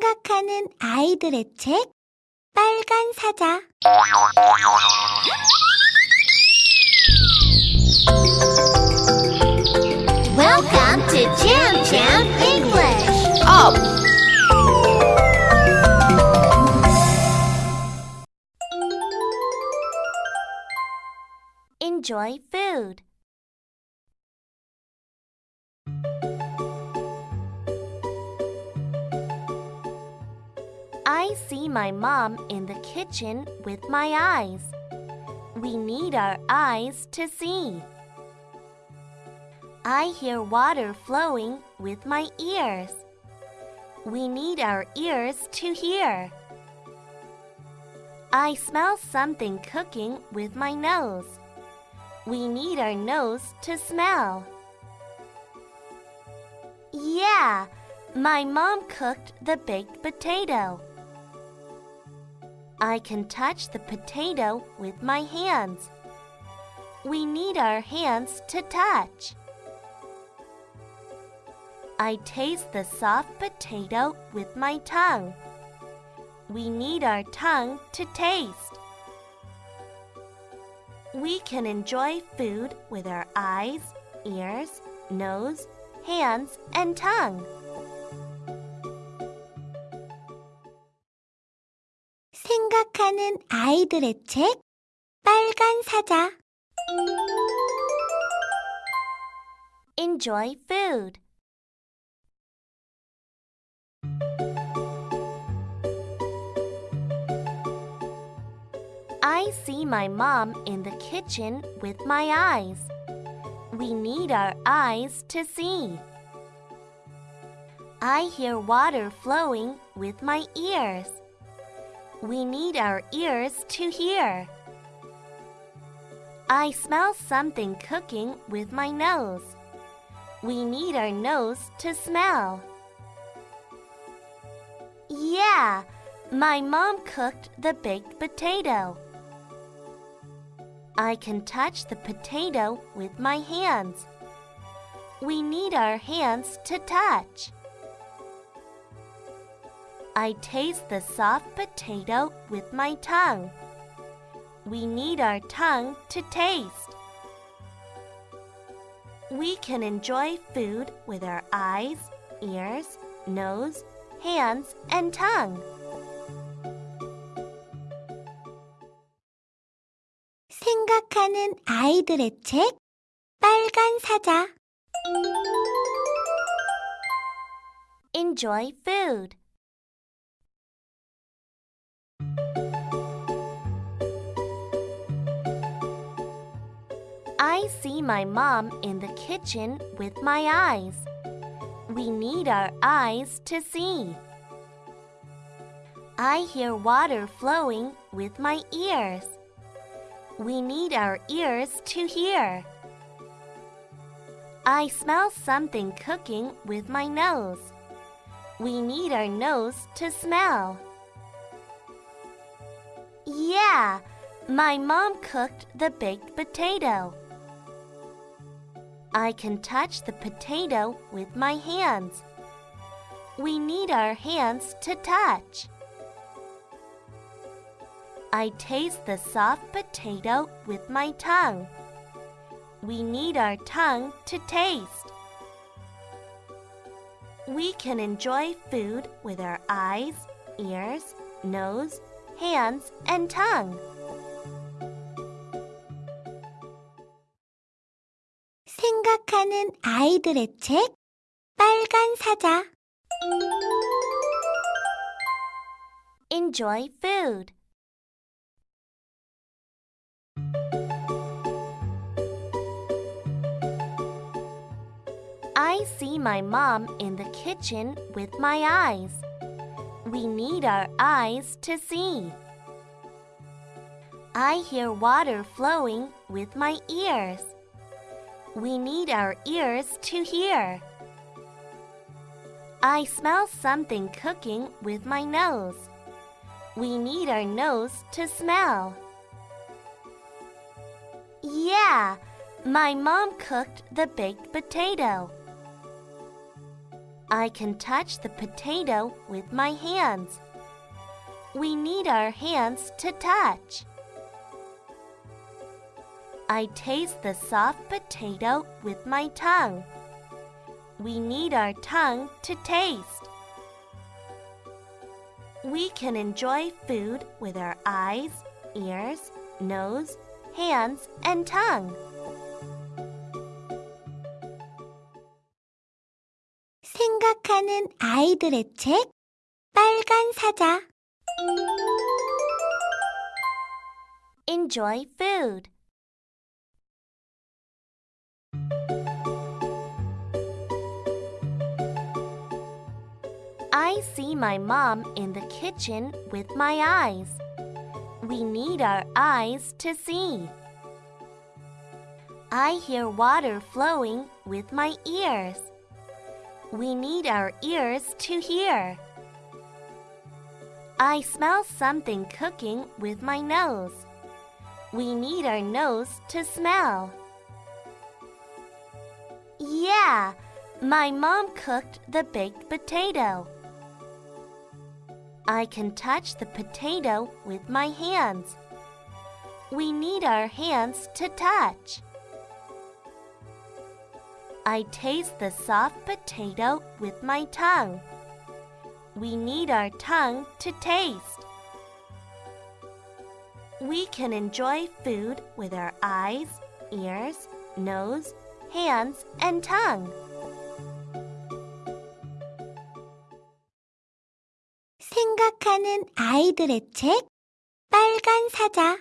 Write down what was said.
생각하는 아이들의 책 빨간 사자 Welcome to Jam Jam English. Up! Enjoy food. I see my mom in the kitchen with my eyes. We need our eyes to see. I hear water flowing with my ears. We need our ears to hear. I smell something cooking with my nose. We need our nose to smell. Yeah, my mom cooked the baked potato. I can touch the potato with my hands. We need our hands to touch. I taste the soft potato with my tongue. We need our tongue to taste. We can enjoy food with our eyes, ears, nose, hands, and tongue. 생각하는 아이들의 책 빨간 사자 Enjoy food. I see my mom in the kitchen with my eyes. We need our eyes to see. I hear water flowing with my ears. We need our ears to hear. I smell something cooking with my nose. We need our nose to smell. Yeah, my mom cooked the baked potato. I can touch the potato with my hands. We need our hands to touch. I taste the soft potato with my tongue. We need our tongue to taste. We can enjoy food with our eyes, ears, nose, hands, and tongue. 생각하는 아이들의 책 빨간 사자 Enjoy food. see my mom in the kitchen with my eyes. We need our eyes to see. I hear water flowing with my ears. We need our ears to hear. I smell something cooking with my nose. We need our nose to smell. Yeah, my mom cooked the baked potato. I can touch the potato with my hands. We need our hands to touch. I taste the soft potato with my tongue. We need our tongue to taste. We can enjoy food with our eyes, ears, nose, hands, and tongue. 생각하는 아이들의 책 빨간 사자 Enjoy food. I see my mom in the kitchen with my eyes. We need our eyes to see. I hear water flowing with my ears. We need our ears to hear. I smell something cooking with my nose. We need our nose to smell. Yeah, my mom cooked the baked potato. I can touch the potato with my hands. We need our hands to touch. I taste the soft potato with my tongue. We need our tongue to taste. We can enjoy food with our eyes, ears, nose, hands, and tongue. 생각하는 아이들의 책 빨간 사자 Enjoy food. I see my mom in the kitchen with my eyes. We need our eyes to see. I hear water flowing with my ears. We need our ears to hear. I smell something cooking with my nose. We need our nose to smell. Yeah, my mom cooked the baked potato. I can touch the potato with my hands. We need our hands to touch. I taste the soft potato with my tongue. We need our tongue to taste. We can enjoy food with our eyes, ears, nose, hands, and tongue. 생각하는 아이들의 책 빨간 사자